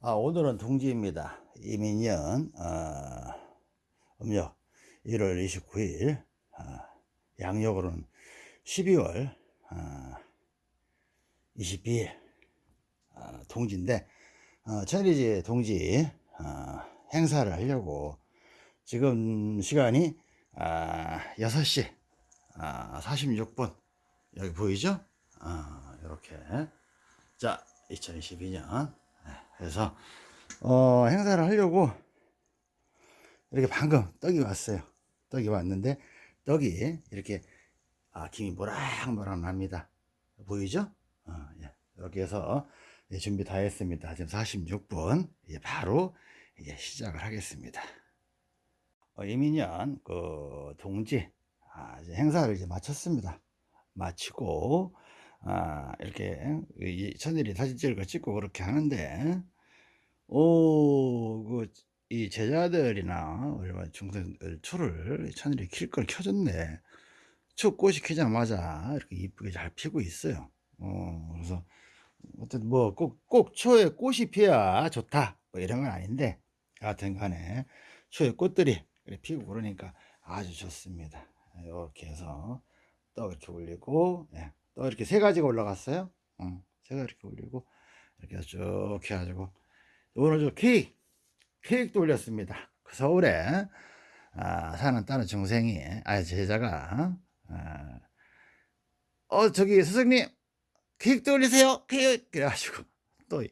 아, 오늘은 동지입니다. 이민년 어, 음력 1월 29일 어, 양력으로는 12월 어, 22일 어, 동지인데 어, 천리지 동지 어, 행사를 하려고 지금 시간이 아, 6시 아, 46분 여기 보이죠? 아, 이렇게 자 2022년 그래서 어, 행사를 하려고 이렇게 방금 떡이 왔어요. 떡이 왔는데 떡이 이렇게 아, 김이 모락모락 납니다. 보이죠? 어, 예. 이렇게 해서 예, 준비 다 했습니다. 지금 46분 이제 바로 이제 시작을 하겠습니다. 어, 이민년 그 동지 아, 이제 행사를 이제 마쳤습니다. 마치고 아, 이렇게 이 천일이 사진 찍을 찍고 그렇게 하는데 오, 그, 이 제자들이나 얼마 중생들 초를 천일이 킬 걸 켜줬네. 초 꽃이 키자마자 이렇게 이쁘게 잘 피고 있어요. 어, 그래서 어쨌든 뭐 꼭 꼭 초에 꽃이 피어야 좋다 뭐 이런 건 아닌데 하여튼 간에 초에 꽃들이 피고 그러니까 아주 좋습니다. 이렇게 해서 떡 이렇게 올리고 예, 떡 이렇게 세 가지가 올라갔어요. 어, 세 가지 이렇게 올리고 이렇게 쭉 해가지고 오늘 저 케이크 케이크도 올렸습니다. 그 서울에 아, 사는 다른 중생이 아 제자가 아, 어 저기 스승님 케이크도 올리세요 케이크 그래가지고 또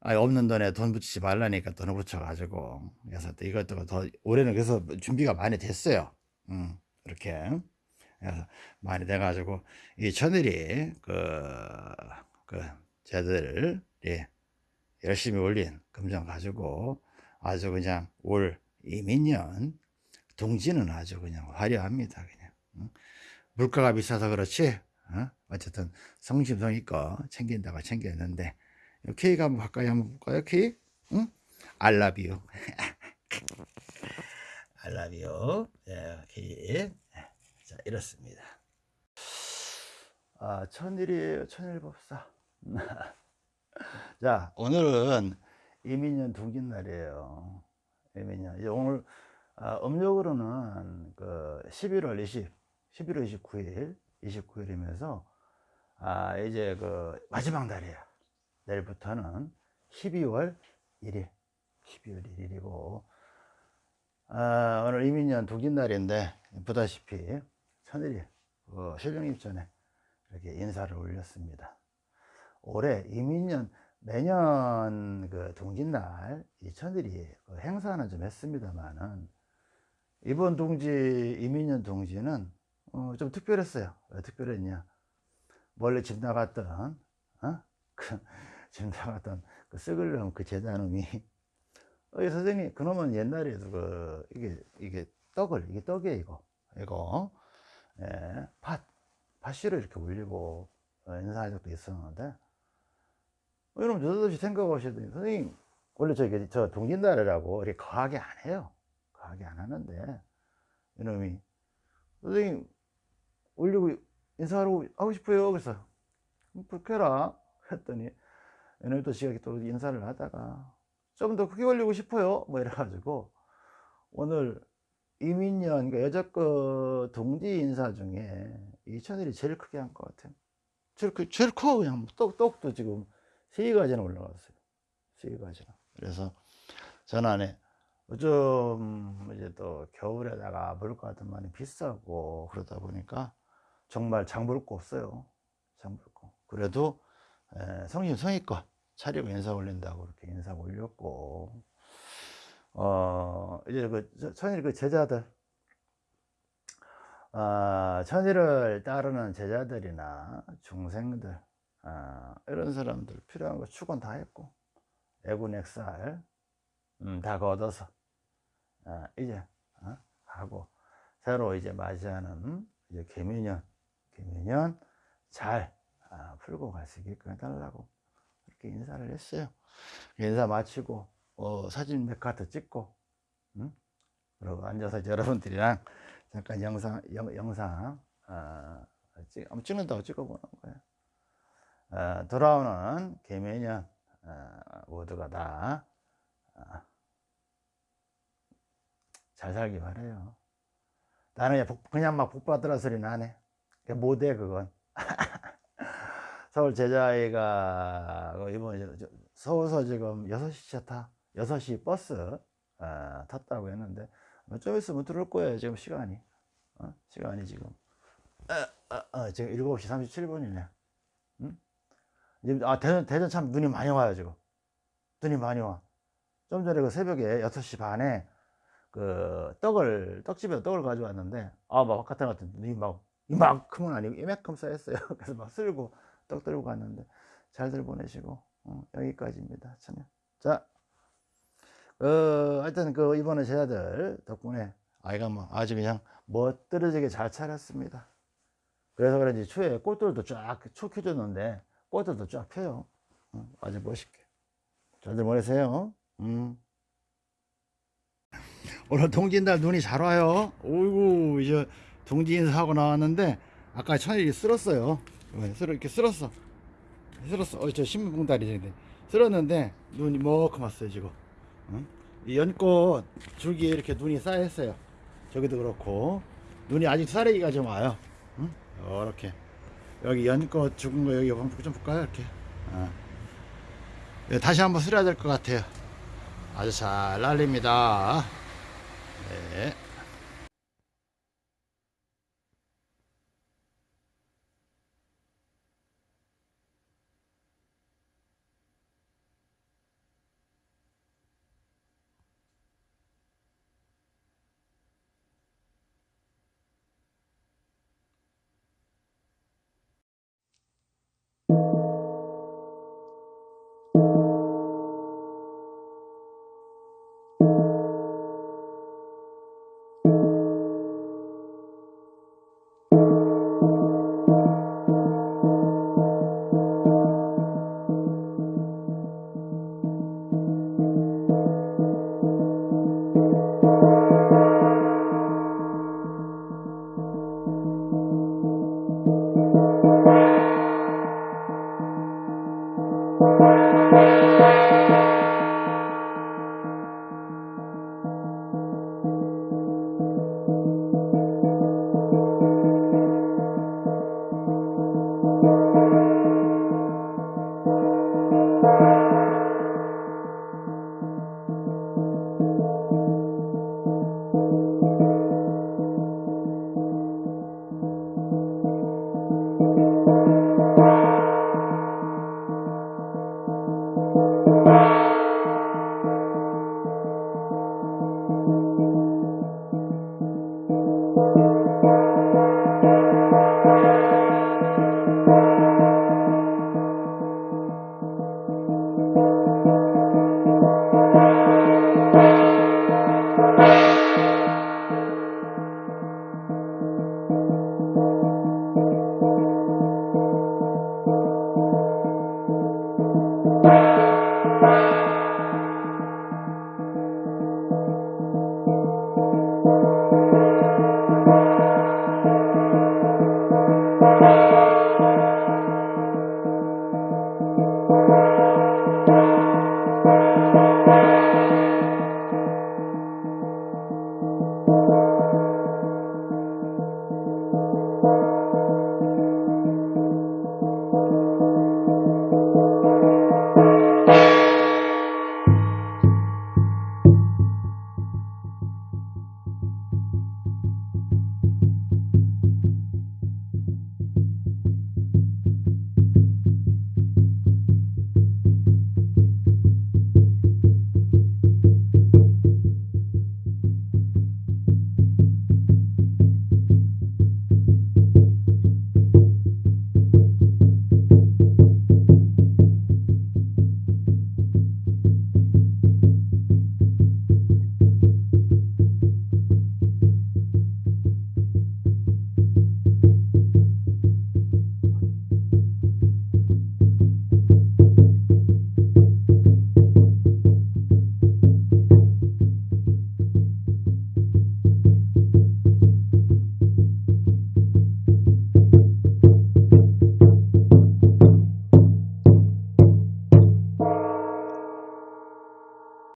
아, 없는 돈에 돈 붙이지 말라니까 돈을 붙여가지고 그래서 또 이것도 더 올해는 그래서 준비가 많이 됐어요. 음, 이렇게 많이 돼가지고 이 천일이 그, 그 제들이 열심히 올린 금전 가지고 아주 그냥 올 이민년 동지는 아주 그냥 화려합니다. 그냥 응? 물가가 비싸서 그렇지 어? 어쨌든 성심성의껏 챙긴다고 챙겼는데 케이크 한번 가까이 한번 볼까요? 케이크? 응? 알라비오 알라비오 예, 케이크 자 이렇습니다. 아 천일이에요 천일법사 자, 오늘은 이민년 동짓날이에요. 이민년. 이제 오늘, 아, 음력으로는 그 11월 20, 11월 29일, 29일이면서, 아, 이제 그 마지막 날이에요. 내일부터는 12월 1일, 12월 1일이고, 아, 오늘 이민년 동짓날인데, 보다시피 천일이 그 실령입 전에 이렇게 인사를 올렸습니다. 올해 이민년 매년 그 동짓날 이천들이 그 행사는 좀 했습니다만은 이번 동지 이민년 동지는 어, 좀 특별했어요. 왜 특별했냐? 원래 집 나갔던 어? 그 집 나갔던 그 썩을 놈그 제자놈이 어, 선생님 그놈은 옛날에도 그 이게 이게 떡을 이게 떡이에요 이거 이거 예, 팥 팥씨를 이렇게 올리고 어, 인사한 적도 있었는데 여러분 저도없이 생각하셔도 선생님 원래 저기 저 동짓날이라고 이렇게 거하게 안 해요. 거하게 안 하는데 이놈이 선생님 올리고 인사하고 하고 싶어요. 그래서 해라. 했더니 이놈이 또 지가 또 인사를 하다가 좀 더 크게 올리고 싶어요. 뭐 이래가지고 오늘 이민년 그러니까 여자거 동지 인사 중에 이천일이 제일 크게 한 것 같아요 제일, 제일 커 그냥 떡, 떡도 지금 세 가지나 올라갔어요. 세 가지나. 그래서 전안에 요즘 이제 또 겨울에다가 물가 같은 많이 비싸고 그러다 보니까 정말 장볼 거 없어요. 장볼 거. 그래도 성심 성의껏 차리고 인사 올린다고 이렇게 인사 올렸고 어 이제 그 천일 그 제자들. 어, 천일을 따르는 제자들이나 중생들 어, 이런 사람들 필요한 거 축원 다 했고 애군 액살 음, 다 거둬서 어, 이제 어, 하고 새로 이제 맞이하는 이제 개미년 개미년 잘 아, 풀고 있게끔 해달라고 이렇게 인사를 했어요. 인사 마치고 어, 사진 몇 카트 찍고 음? 그리고 앉아서 여러분들이랑 잠깐 영상 영, 영상 어, 찍, 찍는다고 찍어보는 거예요. 어, 돌아오는 개매년 어, 모두가 다 어, 잘 살기 바래요. 나는 그냥 막 복받으라 소리는 안해. 못해 그건. 서울 제자아이가 이번에 서울서 지금 6시 차 타, 6시 버스 어, 탔다고 했는데 좀 있으면 들어올 거예요 지금 시간이. 어? 시간이 지금. 어, 어, 어 지금 7시 37분이네. 응? 아 대전, 대전 참 눈이 많이 와요 지금. 눈이 많이 와좀 전에 그 새벽에 6시 반에 그 떡을 떡집에서 떡을 가져왔는데 아막 바깥에 같은 눈이 막 이만큼은 아니고 이만큼 쌓였어요. 그래서 막 쓸고 떡 들고 갔는데 잘들 보내시고 어, 여기까지입니다. 참. 자 어, 하여튼 그 이번에 제자들 덕분에 아이가 뭐 아주 그냥 멋들어지게 잘 차렸습니다. 그래서 그런지 초에 꽃들도 쫙초 켜줬는데 꽃들도 쫙 펴요. 어, 아주 멋있게. 잘들 보내세요. 음. 오늘 동지날 눈이 잘 와요. 오이구 이제 동지 인사하고 나왔는데 아까 천일이 쓸었어요. 쓸어 이렇게 쓸었어. 쓸었어. 어, 저 신문봉다리 쓸었는데 눈이 이만큼 왔어요 지금 어? 이 연꽃 줄기에 이렇게 눈이 쌓였어요 저기도 그렇고 눈이 아직 사레기가 좀 와요 응? 이렇게 여기 연꽃 죽은 거 여기 한번 좀 볼까요 이렇게 어. 다시 한번 쓸어야 될 것 같아요 아주 잘 날립니다 네.